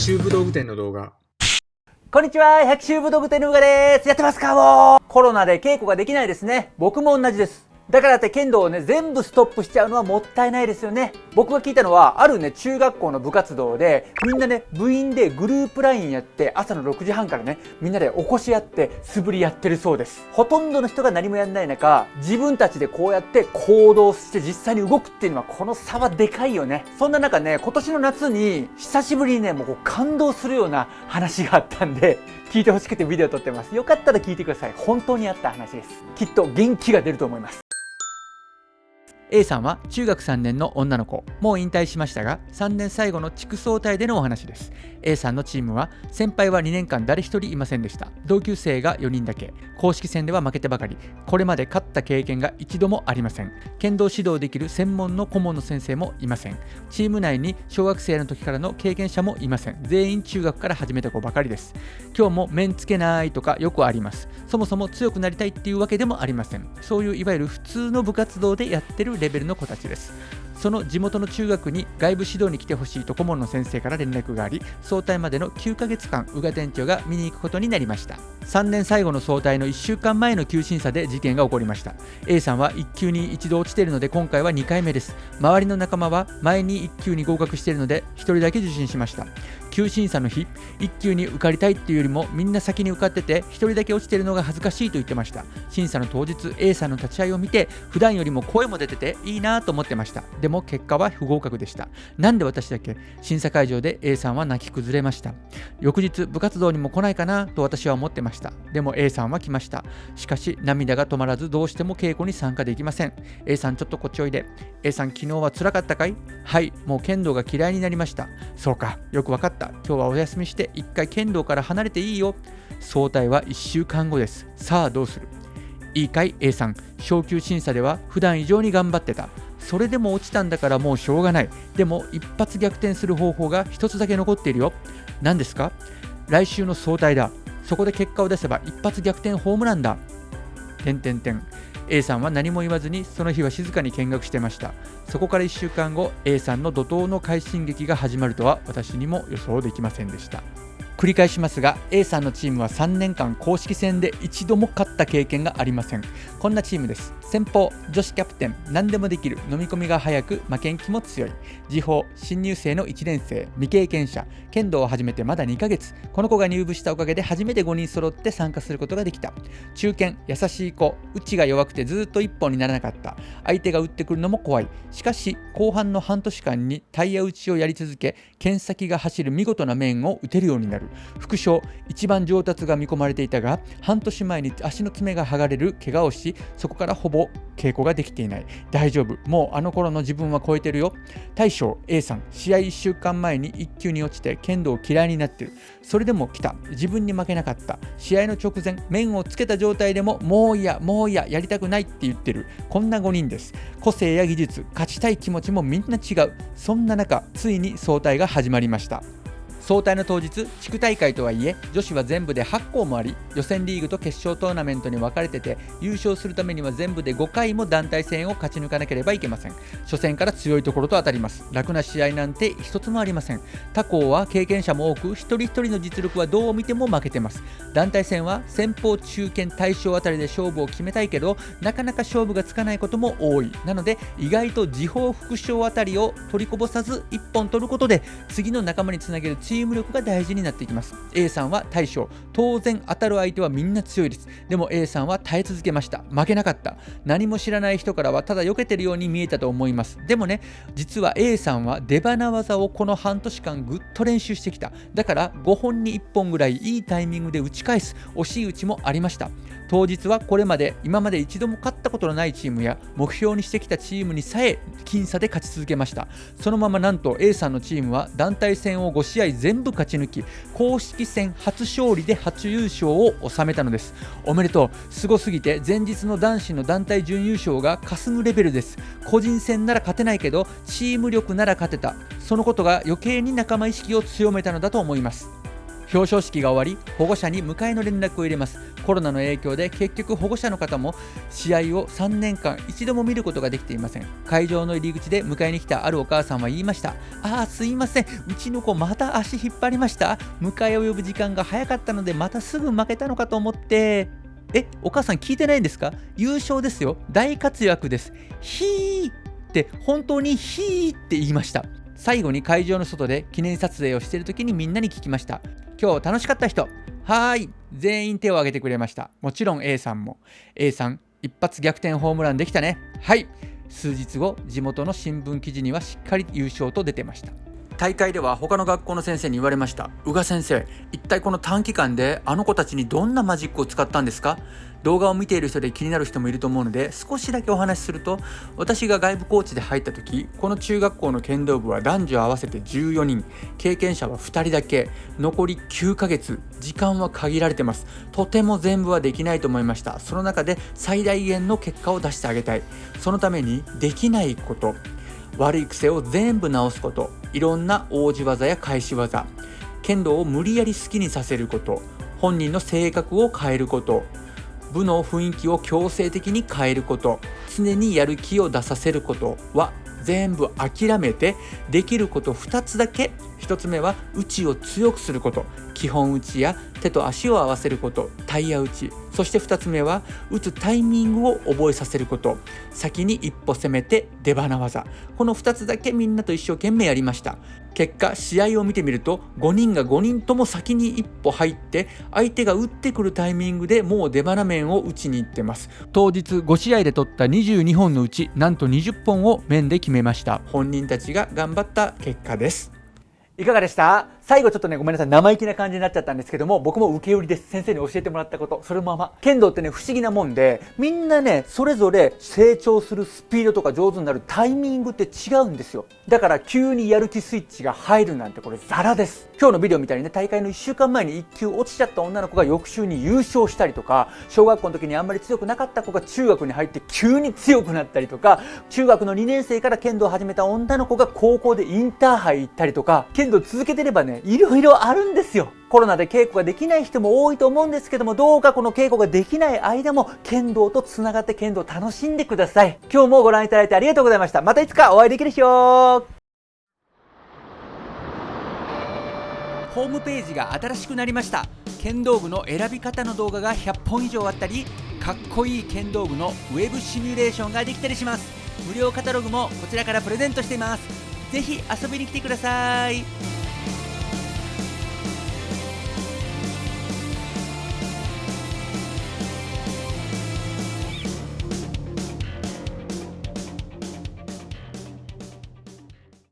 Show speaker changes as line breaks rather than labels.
州武道具店の動画
こんにちは、百秋武道具店のうがです。やってますかもうコロナで稽古ができないですね。僕も同じです。だからって剣道をね、全部ストップしちゃうのはもったいないですよね。僕が聞いたのは、あるね、中学校の部活動で、みんなね、部員でグループラインやって、朝の6時半からね、みんなで起こし合って、素振りやってるそうです。ほとんどの人が何もやんない中、自分たちでこうやって行動して実際に動くっていうのは、この差はでかいよね。そんな中ね、今年の夏に、久しぶりにね、もうこう感動するような話があったんで、聞いてほしくてビデオ撮ってます。よかったら聞いてください。本当にあった話です。きっと元気が出ると思います。A さんは中学3年の女の子。もう引退しましたが3年最後の地区総体でのお話です。A さんのチームは先輩は2年間誰一人いませんでした。同級生が4人だけ。公式戦では負けてばかり。これまで勝った経験が一度もありません。剣道指導できる専門の顧問の先生もいません。チーム内に小学生の時からの経験者もいません。全員中学から始めた子ばかりです。今日も面つけないとかよくあります。そもそも強くなりたいっていうわけでもありません。そういういわゆる普通の部活動でやってるレベルの子たちです。その地元の中学に外部指導に来てほしいと顧問の先生から連絡があり早退までの9ヶ月間宇賀店長が見に行くことになりました。3年最後の早退の1週間前の休審査で事件が起こりました。A さんは1級に一度落ちているので今回は2回目です。周りの仲間は前に1級に合格しているので1人だけ受診しました。級審査の日1級に受かりたいっていうよりもみんな先に受かってて1人だけ落ちてるのが恥ずかしいと言ってました。審査の当日 A さんの立ち会いを見て普段よりも声も出てていいなと思ってました。でも結果は不合格でした。なんで私だけ審査会場で A さんは泣き崩れました。翌日部活動にも来ないかなと私は思ってました。た。でも A さんは来ました。しかし涙が止まらずどうしても稽古に参加できません。A さんちょっとこっちおいで。A さん昨日は辛かったかい？はいもう剣道が嫌いになりました。そうかよくわかった。今日はお休みして一回剣道から離れていいよ。早退は1週間後です。さあどうする？いいかい？A さん昇級審査では普段以上に頑張ってた。それでも落ちたんだからもうしょうがない。でも一発逆転する方法が一つだけ残っているよ。何ですか？来週の早退だ。そこで結果を出せば一発逆転ホームランだ。てんてんてん。A さんは何も言わずにその日は静かに見学してました。そこから1週間後 A さんの怒涛の快進撃が始まるとは私にも予想できませんでした。繰り返しますが A さんのチームは3年間公式戦で一度も勝った経験がありません。こんなチームです。先方女子キャプテン何でもできる飲み込みが早く負けん気も強い。時報新入生の1年生未経験者。剣道を始めてまだ2ヶ月。この子が入部したおかげで初めて5人揃って参加することができた。中堅優しい子。内が弱くてずっと一本にならなかった。相手が打ってくるのも怖い。しかし後半の半年間にタイヤ打ちをやり続け剣先が走る見事な面を打てるようになる。副将一番上達が見込まれていたが半年前に足の爪が剥がれる怪我をしそこからほぼ稽古ができていない。大丈夫。もうあの頃の自分は超えてるよ。大将 A さん試合1週間前に1級に落ちて剣道嫌いになってる。それでも来た。自分に負けなかった。試合の直前面をつけた状態でももういやもういややりたくないって言ってる。こんな5人です。個性や技術勝ちたい気持ちもみんな違う。そんな中ついに総体が始まりました。総体の当日地区大会とはいえ女子は全部で8校もあり予選リーグと決勝トーナメントに分かれてて優勝するためには全部で5回も団体戦を勝ち抜かなければいけません。初戦から強いところと当たります。楽な試合なんて一つもありません。他校は経験者も多く一人一人の実力はどう見ても負けてます。団体戦は先方中堅大将あたりで勝負を決めたいけどなかなか勝負がつかないことも多い。なので意外と時報副将あたりを取りこぼさず1本取ることで次の仲間につなげるチームーム力が大事になってきます。A さんは大将。当然当たる相手はみんな強いです。でも A さんは耐え続けました。負けなかった。何も知らない人からはただ避けてるように見えたと思います。でもね実は A さんは出花技をこの半年間ぐっと練習してきた。だから5本に1本ぐらいいいタイミングで打ち返す。惜しい打ちもありました。当日はこれまで今まで一度も勝ったことのないチームや目標にしてきたチームにさえ僅差で勝ち続けました。そのままなんと A さんのチームは団体戦を5試合全部勝ち抜き公式戦初勝利で初優勝を収めたのです。おめでとう。すごすぎて前日の男子の団体準優勝が霞むレベルです。個人戦なら勝てないけどチーム力なら勝てた。そのことが余計に仲間意識を強めたのだと思います。表彰式が終わり保護者に迎えの連絡を入れます。コロナの影響で結局保護者の方も試合を3年間一度も見ることができていません。会場の入り口で迎えに来たあるお母さんは言いました。ああすいません。うちの子また足引っ張りました。迎えを呼ぶ時間が早かったのでまたすぐ負けたのかと思って。えお母さん聞いてないんですか？優勝ですよ。大活躍です。ひーって本当にひーって言いました。最後に会場の外で記念撮影をしている時にみんなに聞きました。今日楽しかった人。はーい。全員手を挙げてくれました。もちろん A さんも。A さん一発逆転ホームランできたね。はい。数日後地元の新聞記事にはしっかり優勝と出てました。大会では他の学校の先生に言われました。宇賀先生一体この短期間であの子たちにどんなマジックを使ったんですか？動画を見ている人で気になる人もいると思うので少しだけお話しすると私が外部コーチで入った時この中学校の剣道部は男女合わせて14人。経験者は2人だけ。残り9ヶ月。時間は限られてます。とても全部はできないと思いました。その中で最大限の結果を出してあげたい。そのためにできないこと。悪い癖を全部直すこと。いろんな王子技や返し技剣道を無理やり好きにさせること。本人の性格を変えること。部の雰囲気を強制的に変えること。常にやる気を出させることは全部諦めてできること2つだけ。1つ目は内を強くすること。基本打ちや手と足を合わせること。タイヤ打ち。そして2つ目は打つタイミングを覚えさせること。先に一歩攻めて出花技。この2つだけみんなと一生懸命やりました。結果試合を見てみると5人が5人とも先に一歩入って相手が打ってくるタイミングでもう出花面を打ちに行ってます。当日5試合で取った22本のうちなんと20本を面で決めました。本人たちが頑張った結果です。いかがでした？最後ちょっとね、ごめんなさい、生意気な感じになっちゃったんですけども、僕も受け売りです。先生に教えてもらったこと、そのまま。剣道ってね、不思議なもんで、みんなね、それぞれ成長するスピードとか上手になるタイミングって違うんですよ。だから急にやる気スイッチが入るなんてこれザラです。今日のビデオみたいにね、大会の1週間前に1球落ちちゃった女の子が翌週に優勝したりとか、小学校の時にあんまり強くなかった子が中学に入って急に強くなったりとか、中学の2年生から剣道を始めた女の子が高校でインターハイ行ったりとか、剣道続けてればね、いろいろあるんですよ。コロナで稽古ができない人も多いと思うんですけども、どうかこの稽古ができない間も、剣道と繋がって剣道を楽しんでください。今日もご覧いただいてありがとうございました。またいつかお会いできる日よホームページが新しくなりました。剣道具の選び方の動画が100本以上あったり、かっこいい剣道具のウェブシミュレーションができたりします。無料カタログもこちらからプレゼントしています。ぜひ遊びに来てください。